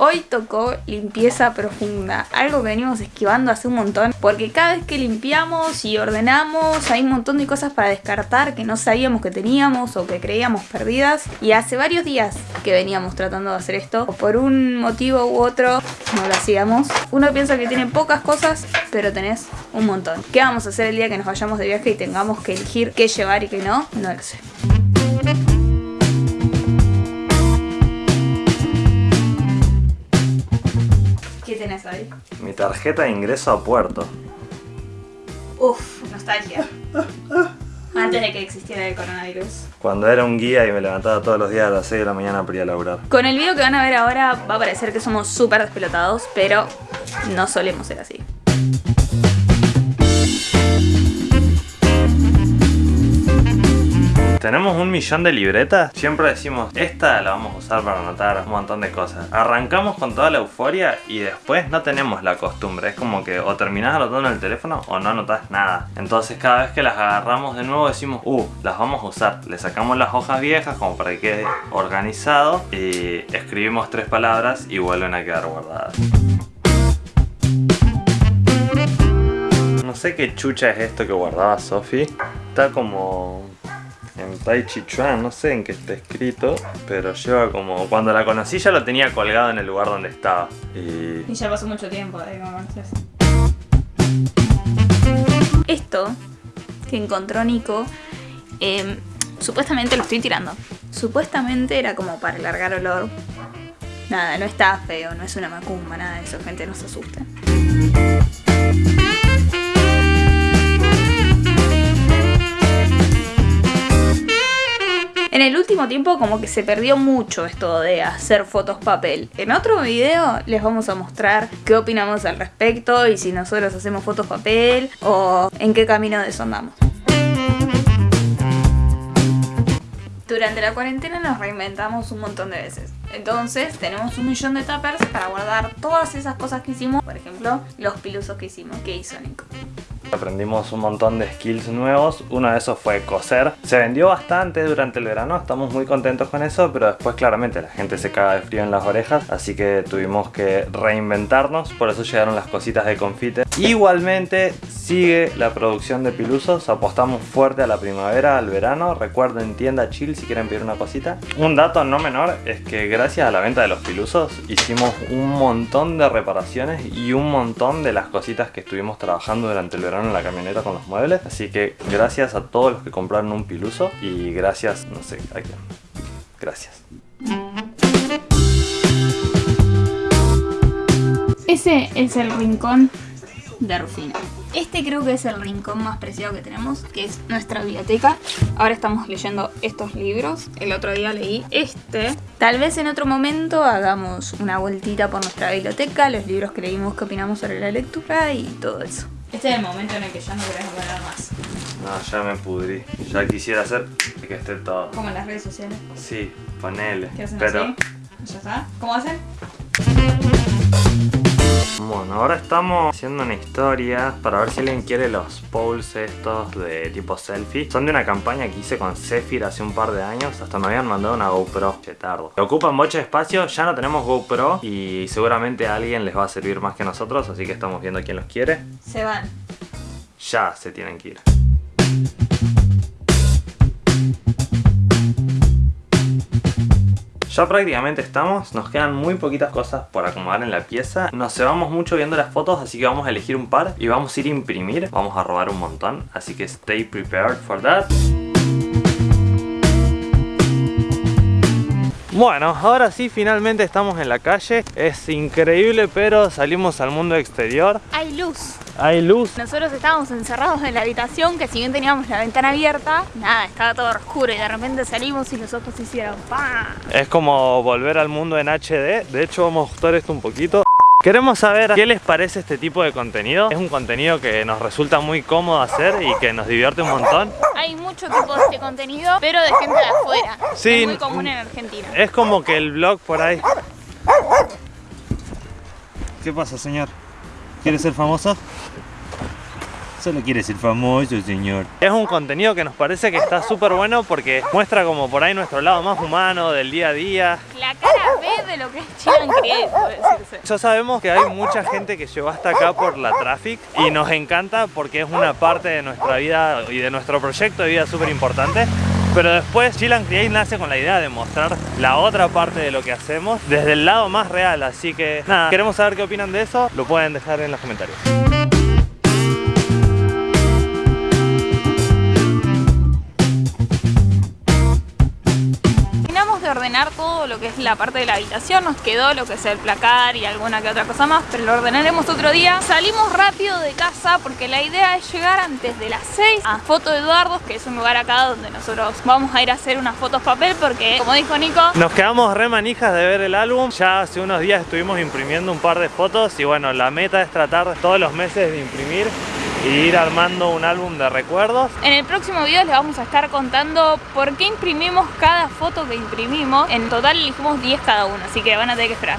Hoy tocó limpieza profunda, algo que venimos esquivando hace un montón, porque cada vez que limpiamos y ordenamos hay un montón de cosas para descartar que no sabíamos que teníamos o que creíamos perdidas. Y hace varios días que veníamos tratando de hacer esto, por un motivo u otro no lo hacíamos. Uno piensa que tiene pocas cosas, pero tenés un montón. ¿Qué vamos a hacer el día que nos vayamos de viaje y tengamos que elegir qué llevar y qué no? No lo sé. Mi tarjeta de ingreso a puerto. Uf, nostalgia. Antes de que existiera el coronavirus. Cuando era un guía y me levantaba todos los días a las 6 de la mañana para ir a laburar. Con el video que van a ver ahora va a parecer que somos súper despelotados, pero no solemos ser así. Tenemos un millón de libretas. Siempre decimos, esta la vamos a usar para anotar un montón de cosas. Arrancamos con toda la euforia y después no tenemos la costumbre. Es como que o terminás anotando en el teléfono o no anotás nada. Entonces cada vez que las agarramos de nuevo decimos, uh, las vamos a usar. Le sacamos las hojas viejas como para que quede organizado y escribimos tres palabras y vuelven a quedar guardadas. No sé qué chucha es esto que guardaba Sophie. Está como en Tai Chi Chuan, no sé en qué está escrito, pero lleva como... Cuando la conocí ya lo tenía colgado en el lugar donde estaba. Y... Y ya pasó mucho tiempo de Esto que encontró Nico, eh, supuestamente lo estoy tirando. Supuestamente era como para largar olor. Nada, no está feo, no es una macumba, nada de eso, gente, no se asusten. En el último tiempo como que se perdió mucho esto de hacer fotos papel. En otro video les vamos a mostrar qué opinamos al respecto y si nosotros hacemos fotos papel o en qué camino de eso andamos. Durante la cuarentena nos reinventamos un montón de veces. Entonces tenemos un millón de tuppers para guardar todas esas cosas que hicimos. Por ejemplo, los pilusos que hicimos, que hizo Nico. Aprendimos un montón de skills nuevos, uno de esos fue coser. Se vendió bastante durante el verano, estamos muy contentos con eso, pero después claramente la gente se caga de frío en las orejas, así que tuvimos que reinventarnos, por eso llegaron las cositas de confite. Igualmente sigue la producción de pilusos, apostamos fuerte a la primavera, al verano, recuerden tienda chill si quieren pedir una cosita. Un dato no menor es que gracias a la venta de los pilusos hicimos un montón de reparaciones y un montón de las cositas que estuvimos trabajando durante el verano en la camioneta con los muebles. Así que gracias a todos los que compraron un piluso y gracias, no sé a quién. Gracias. Ese es el rincón de Rufina. Este creo que es el rincón más preciado que tenemos, que es nuestra biblioteca. Ahora estamos leyendo estos libros. El otro día leí este. Tal vez en otro momento hagamos una vueltita por nuestra biblioteca, los libros que leímos, qué opinamos sobre la lectura y todo eso. Este es el momento en el que ya no querés hablar más. No, ya me pudrí. Ya quisiera hacer que esté todo. Como en las redes sociales. Sí, ponele. ¿Qué hacen Pero así? ¿Ya está? ¿Cómo hacen? Bueno, ahora estamos haciendo una historia para ver si alguien quiere los polls estos de tipo selfie. Son de una campaña que hice con Zephyr hace un par de años. Hasta me habían mandado una GoPro. Che, tardo. Ocupan mucho espacio, ya no tenemos GoPro y seguramente a alguien les va a servir más que nosotros, así que estamos viendo quién los quiere. Se van. Ya se tienen que ir. Ya prácticamente estamos, nos quedan muy poquitas cosas por acomodar en la pieza. Nos cebamos mucho viendo las fotos, así que vamos a elegir un par Y vamos a ir a imprimir, vamos a robar un montón Así que stay prepared for that. Bueno, ahora sí, finalmente estamos en la calle. Es increíble, pero salimos al mundo exterior. Hay luz. Hay luz Nosotros estábamos encerrados en la habitación que si bien teníamos la ventana abierta, nada, estaba todo oscuro y de repente salimos y los ojos se hicieron ¡pam! Es como volver al mundo en HD. De hecho, vamos a ajustar esto un poquito. Queremos saber qué les parece este tipo de contenido. Es un contenido que nos resulta muy cómodo hacer y que nos divierte un montón. Hay mucho tipo de este contenido, pero de gente de afuera. Sí. Es muy común en Argentina. Es como que el blog por ahí. ¿Qué pasa, señor? ¿Quiere ser famoso? Solo quiere ser famoso, señor. Es un contenido que nos parece que está súper bueno porque muestra como por ahí nuestro lado más humano del día a día. La cara B de lo que puede decirse. Ya sabemos que hay mucha gente que llegó hasta acá por la traffic y nos encanta porque es una parte de nuestra vida y de nuestro proyecto de vida súper importante. Pero después Chill Create nace con la idea de mostrar la otra parte de lo que hacemos desde el lado más real. Así que nada, queremos saber qué opinan de eso, lo pueden dejar en los comentarios. Todo lo que es la parte de la habitación, nos quedó lo que es el placar y alguna que otra cosa más, pero lo ordenaremos otro día. Salimos rápido de casa porque la idea es llegar antes de las 6 a Foto Eduardo, que es un lugar acá donde nosotros vamos a ir a hacer unas fotos papel porque, como dijo Nico, Nos quedamos re manijas de ver el álbum, ya hace unos días estuvimos imprimiendo un par de fotos y bueno, la meta es tratar todos los meses de imprimir y ir armando un álbum de recuerdos. En el próximo video les vamos a estar contando por qué imprimimos cada foto que imprimimos. En total elegimos 10 cada uno, así que van a tener que esperar.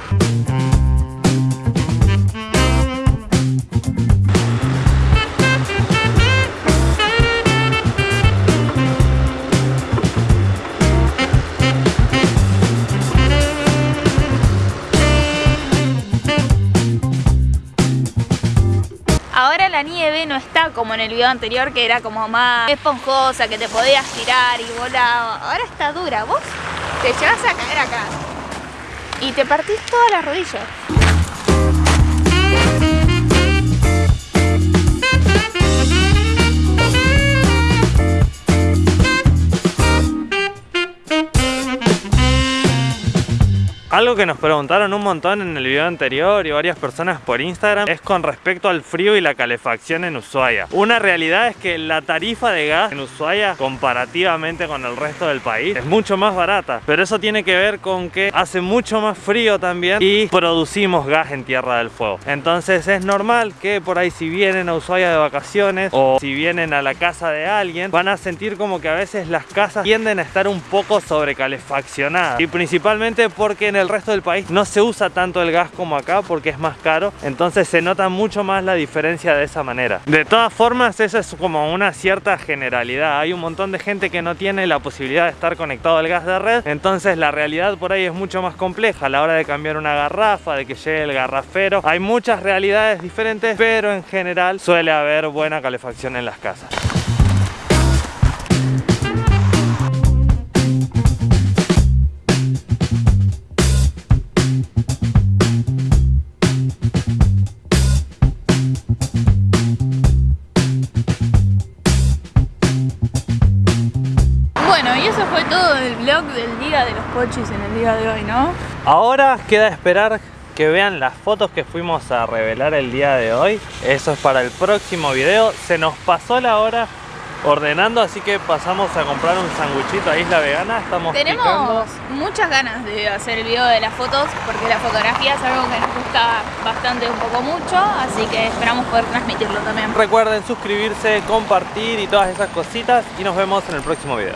La nieve no está como en el video anterior que era como más esponjosa, que te podías tirar y volaba. Ahora está dura. Vos te llevas a caer acá y te partís todas las rodillas. Algo que nos preguntaron un montón en el video anterior y varias personas por Instagram es con respecto al frío y la calefacción en Ushuaia. Una realidad es que la tarifa de gas en Ushuaia comparativamente con el resto del país es mucho más barata, pero eso tiene que ver con que hace mucho más frío también y producimos gas en Tierra del Fuego. Entonces es normal que por ahí si vienen a Ushuaia de vacaciones o si vienen a la casa de alguien van a sentir como que a veces las casas tienden a estar un poco sobrecalefaccionadas y principalmente porque en el resto del país no se usa tanto el gas como acá porque es más caro, entonces se nota mucho más la diferencia de esa manera. De todas formas, eso es como una cierta generalidad. Hay un montón de gente que no tiene la posibilidad de estar conectado al gas de red, entonces la realidad por ahí es mucho más compleja a la hora de cambiar una garrafa, de que llegue el garrafero. Hay muchas realidades diferentes, pero en general suele haber buena calefacción en las casas. Bueno, y eso fue todo el vlog del día de los pochis en el día de hoy, ¿no? Ahora queda esperar que vean las fotos que fuimos a revelar el día de hoy. Eso es para el próximo video. Se nos pasó la hora ordenando, así que pasamos a comprar un sanguchito a Isla Vegana. Estamos Tenemos picando. muchas ganas de hacer el video de las fotos porque la fotografía es algo que nos gusta bastante, un poco mucho, así que esperamos poder transmitirlo también. Recuerden suscribirse, compartir y todas esas cositas y nos vemos en el próximo video.